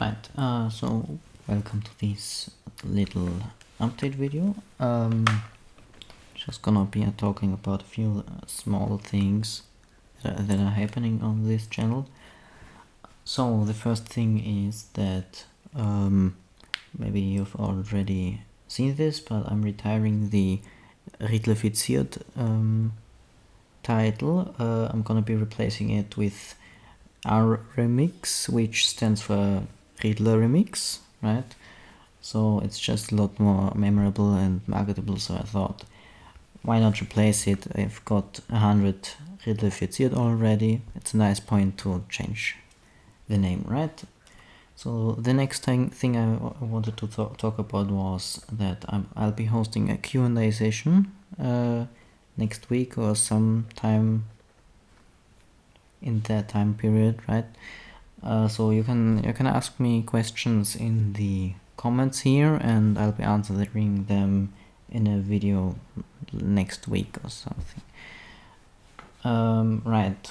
Right, uh, so welcome to this little update video. Um, just gonna be uh, talking about a few uh, small things that, that are happening on this channel. So the first thing is that um, maybe you've already seen this, but I'm retiring the Riedlerifiziert um, title. Uh, I'm gonna be replacing it with R remix, which stands for Riedler remix, right? So it's just a lot more memorable and marketable. So I thought, why not replace it? I've got a hundred Riedler already. It's a nice point to change the name, right? So the next thing, thing I wanted to talk, talk about was that i will be hosting a Q&A session uh, next week or sometime in that time period, right? Uh, so you can you can ask me questions in the comments here and I'll be answering them in a video next week or something. Um, right.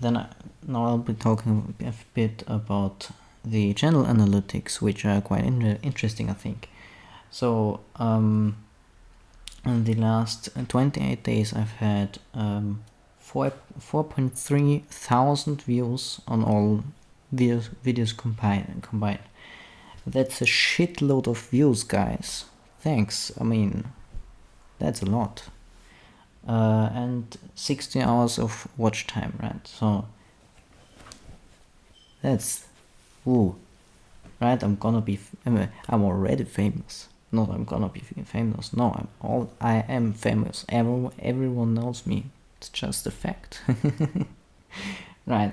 Then I, now I'll be talking a bit about the channel analytics, which are quite in interesting, I think. So um, in the last 28 days, I've had um, 4.3 thousand views on all videos, videos combined. That's a shitload of views, guys. Thanks. I mean, that's a lot. Uh, and 60 hours of watch time, right? So that's, ooh, right? I'm gonna be, I'm already famous. Not I'm gonna be famous. No, I'm all, I am famous. Everyone, everyone knows me. It's just a fact. right.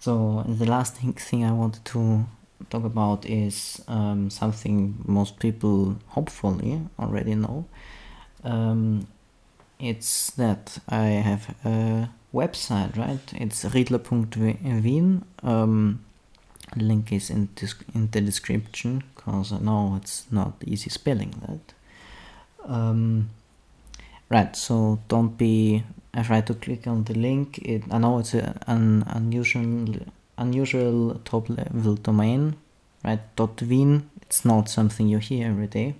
So the last thing, I wanted to talk about is um, something most people hopefully already know. Um, it's that I have a website, right? It's riedler.wien. Um, link is in, in the description because I know it's not easy spelling that. Um, right, so don't be I try to click on the link. It, I know it's a, an unusual, unusual top level domain, right? .wien. It's not something you hear every day.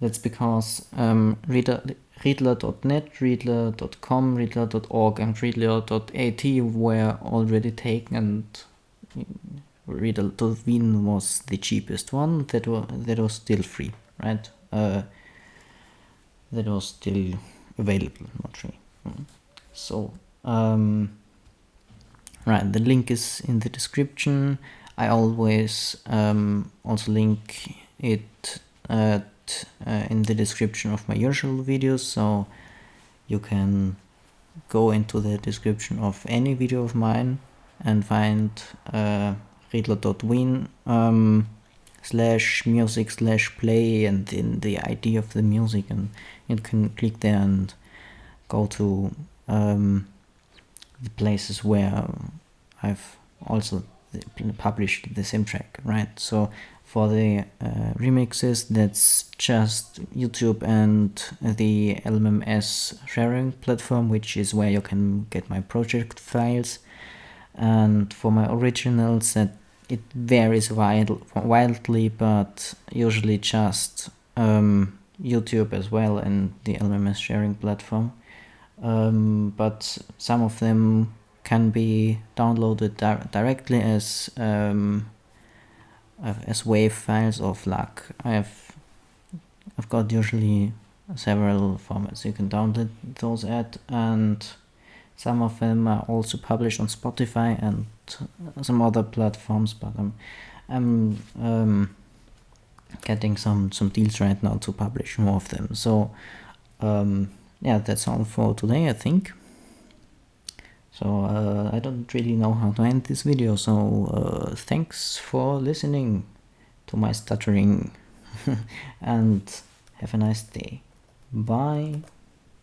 That's because um, Reader, Riedler.net, Riedler.com, Riedler.org and Riedler.at were already taken and Riedler.wien was the cheapest one that, was that was still free, right? Uh, that was still available, not free. So, um, right, the link is in the description. I always um, also link it at, uh, in the description of my usual videos, so you can go into the description of any video of mine and find uh, riedler.wien um, slash music slash play and then the ID of the music and you can click there and go to um, the places where I've also published the same track, right? So for the uh, remixes, that's just YouTube and the LMMS sharing platform, which is where you can get my project files. And for my originals, that it varies wild, wildly, but usually just um, YouTube as well and the LMMS sharing platform um, but some of them can be downloaded di directly as um, as WAV files or FLAC. I have I've got usually several formats you can download those at and some of them are also published on Spotify and some other platforms but I'm I'm um, getting some some deals right now to publish more of them so um, yeah, that's all for today, I think. So uh, I don't really know how to end this video, so uh, thanks for listening to my stuttering and have a nice day. Bye.